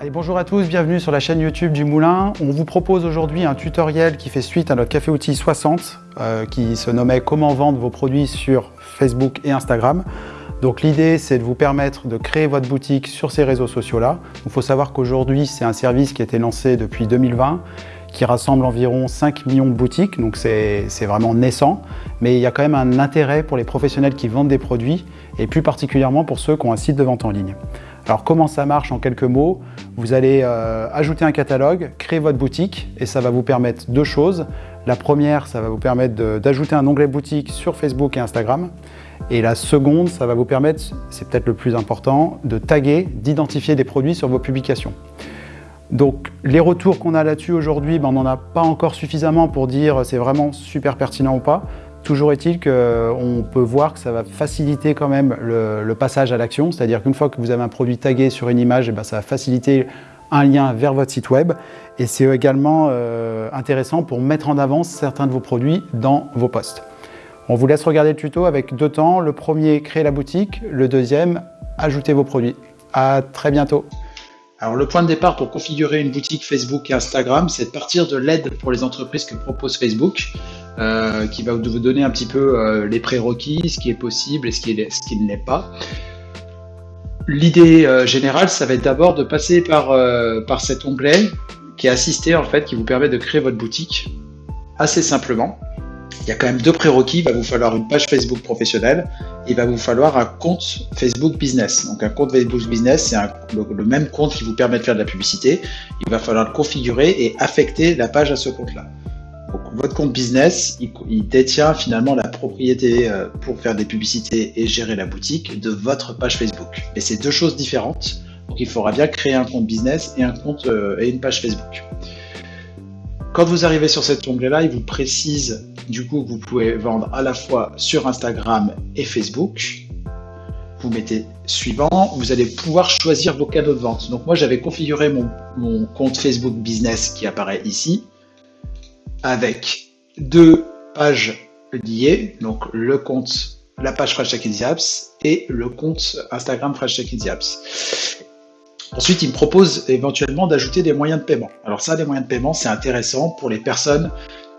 Allez, bonjour à tous, bienvenue sur la chaîne YouTube du Moulin. On vous propose aujourd'hui un tutoriel qui fait suite à notre Café Outil 60 euh, qui se nommait Comment vendre vos produits sur Facebook et Instagram. Donc l'idée c'est de vous permettre de créer votre boutique sur ces réseaux sociaux-là. Il faut savoir qu'aujourd'hui c'est un service qui a été lancé depuis 2020 qui rassemble environ 5 millions de boutiques, donc c'est vraiment naissant. Mais il y a quand même un intérêt pour les professionnels qui vendent des produits et plus particulièrement pour ceux qui ont un site de vente en ligne. Alors comment ça marche en quelques mots? Vous allez euh, ajouter un catalogue, créer votre boutique et ça va vous permettre deux choses. La première, ça va vous permettre d'ajouter un onglet boutique sur Facebook et Instagram. Et la seconde, ça va vous permettre, c'est peut-être le plus important, de taguer, d'identifier des produits sur vos publications. Donc les retours qu'on a là-dessus aujourd'hui, ben, on n'en a pas encore suffisamment pour dire c'est vraiment super pertinent ou pas. Toujours est-il qu'on peut voir que ça va faciliter quand même le, passage à l'action, c'est-à-dire qu'une fois que vous avez un produit tagué sur une image, eh ben, ça va faciliter un lien vers votre site web et c'est également euh, intéressant pour mettre en avant certains de vos produits dans vos posts. On vous laisse regarder le tuto avec deux temps. Le premier, créer la boutique. Le deuxième, ajouter vos produits. À très bientôt. Alors le point de départ pour configurer une boutique Facebook et Instagram, c'est de partir de l'aide pour les entreprises que propose Facebook, euh, qui va vous donner un petit peu euh, les prérequis, ce qui est possible et ce qui, ne l'est pas. L'idée euh, générale, ça va être d'abord de passer par, par cet onglet qui est assisté en fait, qui vous permet de créer votre boutique assez simplement il y a quand même deux prérequis. Il va vous falloir une page Facebook professionnelle et il va vous falloir un compte Facebook Business. Donc un compte Facebook Business, c'est le, même compte qui vous permet de faire de la publicité. Il va falloir le configurer et affecter la page à ce compte-là. Votre compte business, il, détient finalement la propriété euh, pour faire des publicités et gérer la boutique de votre page Facebook. Mais c'est deux choses différentes. Donc il faudra bien créer un compte business et un compte euh, et une page Facebook. Quand vous arrivez sur cet onglet-là, il vous précise du coup vous pouvez vendre à la fois sur Instagram et Facebook. Vous mettez suivant, vous allez pouvoir choisir vos canaux de vente. Donc moi j'avais configuré mon, compte Facebook Business qui apparaît ici avec deux pages liées, donc le compte, la page Fresh Tech Apps et le compte Instagram Fresh Tech Apps. Ensuite, il me propose éventuellement d'ajouter des moyens de paiement. Alors ça, les moyens de paiement, c'est intéressant pour les personnes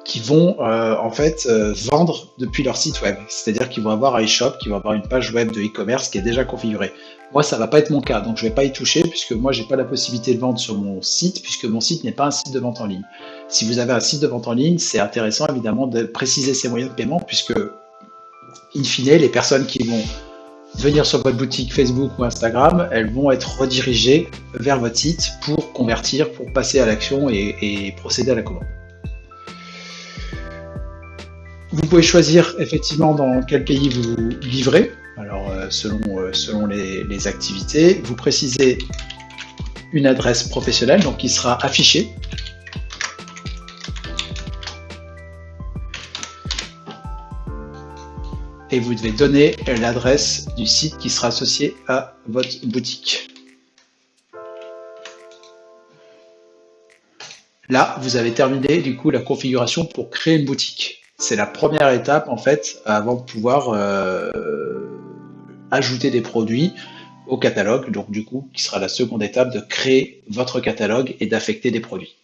qui vont euh, en fait euh, vendre depuis leur site web. C'est-à-dire qu'ils vont avoir un e-shop, qui vont avoir une page web de e-commerce qui est déjà configurée. Moi, ça va pas être mon cas, donc je vais pas y toucher puisque moi, j'ai pas la possibilité de vendre sur mon site puisque mon site n'est pas un site de vente en ligne. Si vous avez un site de vente en ligne, c'est intéressant évidemment de préciser ces moyens de paiement puisque, in fine, les personnes qui vont venir sur votre boutique Facebook ou Instagram, elles vont être redirigées vers votre site pour convertir, pour passer à l'action et, procéder à la commande. Vous pouvez choisir effectivement dans quel pays vous livrez, alors euh, selon, euh, selon les, les, activités. Vous précisez une adresse professionnelle, donc qui sera affichée et vous devez donner l'adresse du site qui sera associé à votre boutique. Là, vous avez terminé du coup la configuration pour créer une boutique. C'est la première étape en fait avant de pouvoir euh, ajouter des produits au catalogue. Donc du coup, qui sera la seconde étape de créer votre catalogue et d'affecter des produits.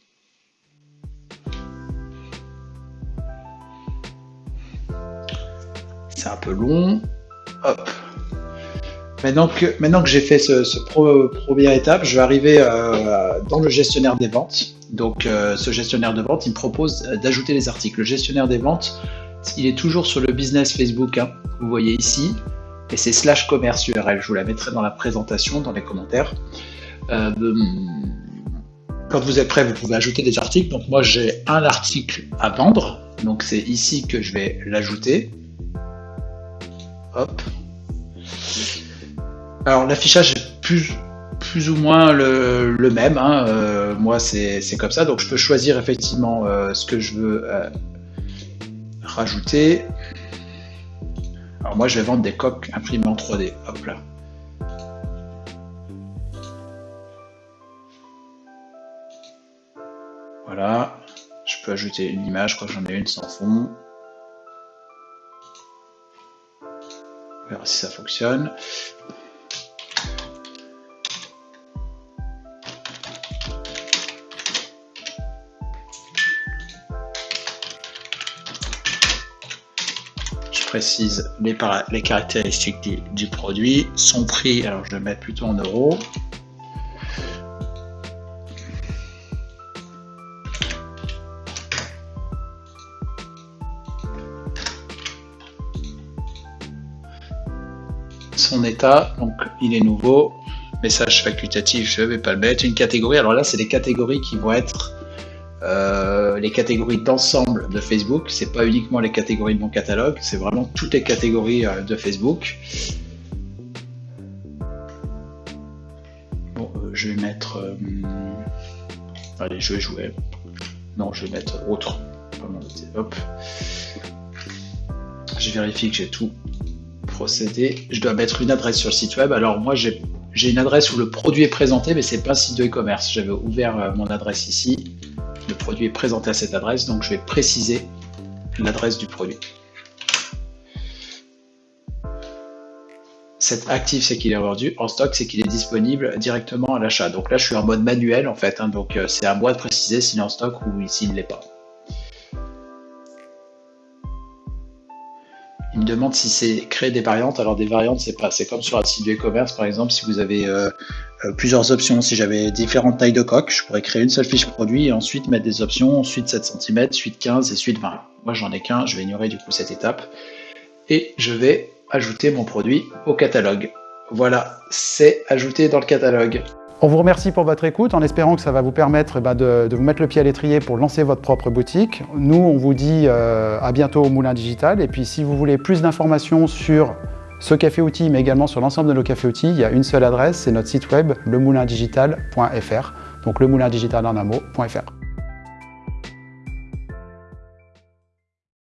c'est un peu long. Hop. Maintenant que, j'ai fait ce, première étape, je vais arriver euh, dans le gestionnaire des ventes. Donc euh, ce gestionnaire de vente, il me propose d'ajouter les articles. Le gestionnaire des ventes, il est toujours sur le business Facebook, hein. vous voyez ici, et c'est slash commerce URL. Je vous la mettrai dans la présentation, dans les commentaires. Euh, quand vous êtes prêt, vous pouvez ajouter des articles. Donc moi j'ai un article à vendre, donc c'est ici que je vais l'ajouter. Alors l'affichage est plus, plus ou moins le, même. Hein. Euh, moi c'est comme ça. Donc je peux choisir effectivement euh, ce que je veux euh, rajouter. Alors moi je vais vendre des coques imprimées en 3D. Hop là. Voilà. Je peux ajouter une image, je crois que j'en ai une sans fond. On si ça fonctionne. Précise les, caractéristiques du, produit. Son prix, alors je vais mettre plutôt en euros. Son état, donc il est nouveau. Message facultatif, je ne vais pas le mettre. Une catégorie, alors là c'est les catégories qui vont être euh, les catégories d'ensemble de Facebook. C'est pas uniquement les catégories de mon catalogue, c'est vraiment toutes les catégories euh, de Facebook. Euh, je vais mettre. allez, je vais jouer. Non, je vais mettre autre. Hop. Je vérifie que j'ai tout procédé. Je dois mettre une adresse sur le site web. Alors moi, j'ai une adresse où le produit est présenté, mais c'est pas un site de e-commerce. J'avais ouvert mon adresse ici le produit est présenté à cette adresse, donc je vais préciser l'adresse du produit. Cet actif, c'est qu'il est vendu. En stock, c'est qu'il est disponible directement à l'achat. Donc là, je suis en mode manuel, en fait. Hein, donc euh, c'est à moi de préciser s'il est en stock ou s'il ne l'est pas. Demande si c'est créer des variantes. Alors des variantes, c'est pas, c'est comme sur un site de e-commerce par exemple. Si vous avez euh, euh, plusieurs options, si j'avais différentes tailles de coque, je pourrais créer une seule fiche produit et ensuite mettre des options, ensuite 7 cm, suite 15 et suite 20. Moi j'en ai qu'un, je vais ignorer du coup cette étape et je vais ajouter mon produit au catalogue. Voilà, c'est ajouté dans le catalogue. On vous remercie pour votre écoute en espérant que ça va vous permettre eh ben, de, vous mettre le pied à l'étrier pour lancer votre propre boutique. Nous, on vous dit euh, à bientôt au Moulin Digital. Et puis, si vous voulez plus d'informations sur ce café outil, mais également sur l'ensemble de nos cafés outils, il y a une seule adresse, c'est notre site web lemoulindigital.fr. Donc lemoulindigital en un.